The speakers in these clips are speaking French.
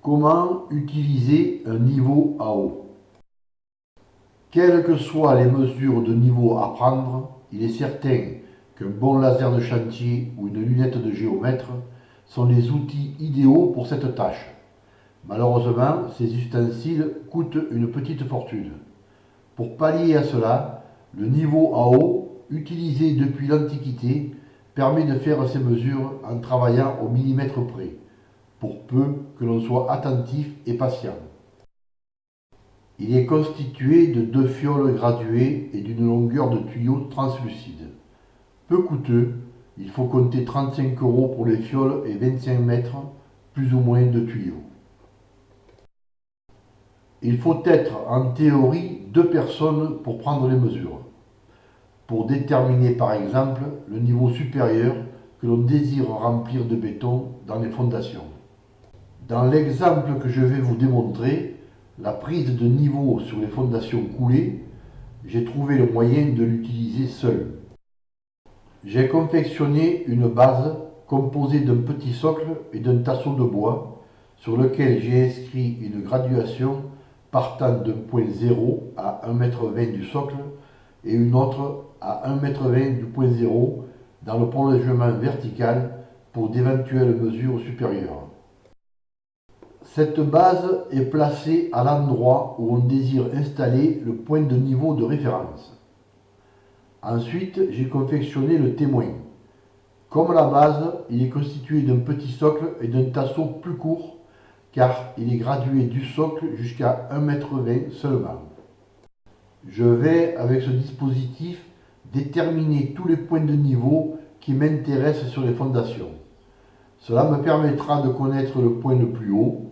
Comment utiliser un niveau AO Quelles que soient les mesures de niveau à prendre, il est certain qu'un bon laser de chantier ou une lunette de géomètre sont les outils idéaux pour cette tâche. Malheureusement, ces ustensiles coûtent une petite fortune. Pour pallier à cela, le niveau AO, utilisé depuis l'Antiquité, permet de faire ces mesures en travaillant au millimètre près pour peu que l'on soit attentif et patient. Il est constitué de deux fioles graduées et d'une longueur de tuyau translucide. Peu coûteux, il faut compter 35 euros pour les fioles et 25 mètres, plus ou moins, de tuyaux. Il faut être en théorie deux personnes pour prendre les mesures, pour déterminer par exemple le niveau supérieur que l'on désire remplir de béton dans les fondations. Dans l'exemple que je vais vous démontrer, la prise de niveau sur les fondations coulées, j'ai trouvé le moyen de l'utiliser seul. J'ai confectionné une base composée d'un petit socle et d'un tasseau de bois sur lequel j'ai inscrit une graduation partant d'un point 0 à 1,20 m du socle et une autre à 1,20 m du point 0 dans le prolongement vertical pour d'éventuelles mesures supérieures. Cette base est placée à l'endroit où on désire installer le point de niveau de référence. Ensuite, j'ai confectionné le témoin. Comme la base, il est constitué d'un petit socle et d'un tasseau plus court, car il est gradué du socle jusqu'à 1,20 m seulement. Je vais, avec ce dispositif, déterminer tous les points de niveau qui m'intéressent sur les fondations. Cela me permettra de connaître le point le plus haut,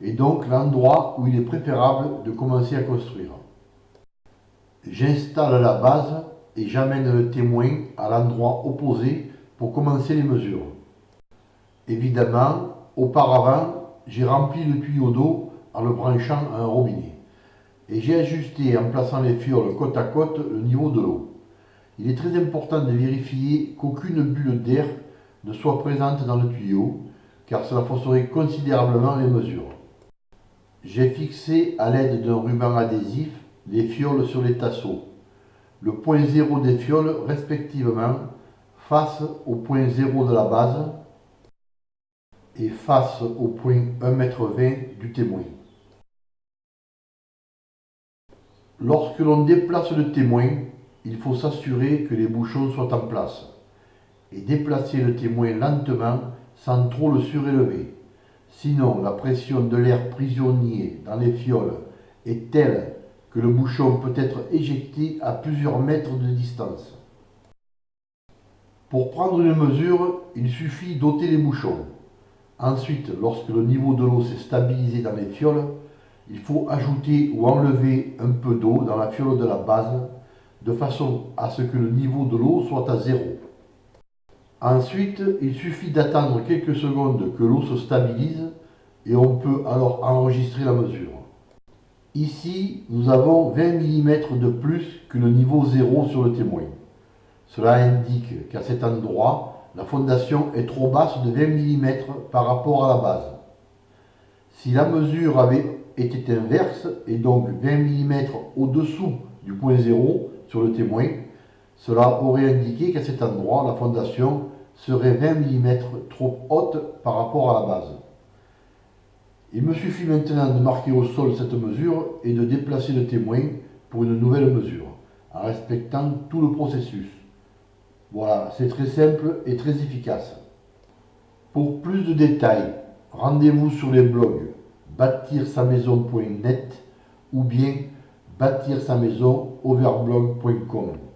et donc l'endroit où il est préférable de commencer à construire. J'installe la base et j'amène le témoin à l'endroit opposé pour commencer les mesures. Évidemment, auparavant, j'ai rempli le tuyau d'eau en le branchant à un robinet et j'ai ajusté en plaçant les fioles côte à côte le niveau de l'eau. Il est très important de vérifier qu'aucune bulle d'air ne soit présente dans le tuyau car cela fausserait considérablement les mesures. J'ai fixé à l'aide d'un ruban adhésif les fioles sur les tasseaux. Le point 0 des fioles respectivement face au point 0 de la base et face au point 1,20 m du témoin. Lorsque l'on déplace le témoin, il faut s'assurer que les bouchons soient en place et déplacer le témoin lentement sans trop le surélever. Sinon, la pression de l'air prisonnier dans les fioles est telle que le bouchon peut être éjecté à plusieurs mètres de distance. Pour prendre une mesure, il suffit d'ôter les bouchons. Ensuite, lorsque le niveau de l'eau s'est stabilisé dans les fioles, il faut ajouter ou enlever un peu d'eau dans la fiole de la base, de façon à ce que le niveau de l'eau soit à zéro. Ensuite, il suffit d'attendre quelques secondes que l'eau se stabilise et on peut alors enregistrer la mesure. Ici, nous avons 20 mm de plus que le niveau 0 sur le témoin. Cela indique qu'à cet endroit, la fondation est trop basse de 20 mm par rapport à la base. Si la mesure avait été inverse, et donc 20 mm au-dessous du point 0 sur le témoin, cela aurait indiqué qu'à cet endroit, la fondation serait 20 mm trop haute par rapport à la base. Il me suffit maintenant de marquer au sol cette mesure et de déplacer le témoin pour une nouvelle mesure, en respectant tout le processus. Voilà, c'est très simple et très efficace. Pour plus de détails, rendez-vous sur les blogs bâtir-sa-maison.net ou bien bâtir-sa-maison overblog.com.